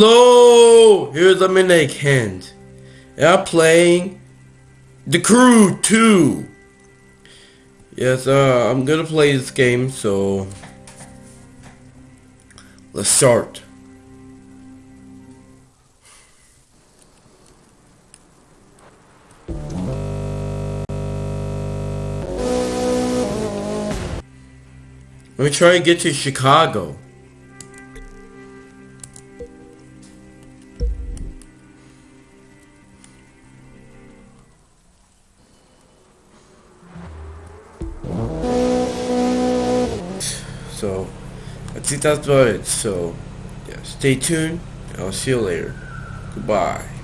Hello, here's a minute hand. And I'm playing The Crew 2. Yes, uh, I'm gonna play this game, so let's start. Let me try to get to Chicago. So, I think that's about it. So, yeah, stay tuned. I'll see you later. Goodbye.